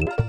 you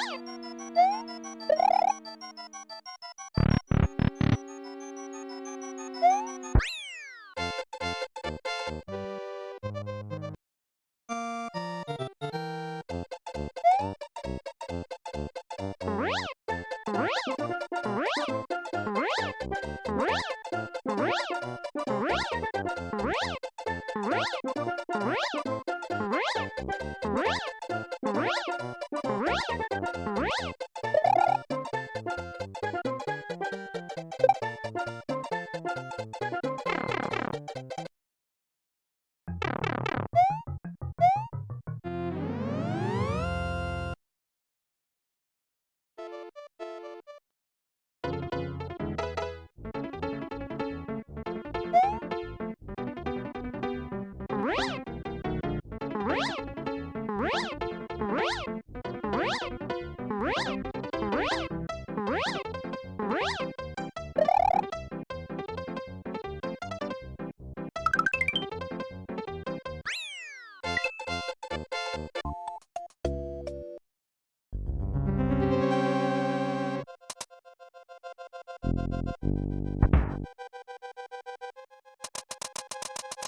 Yeah. Woo!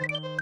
You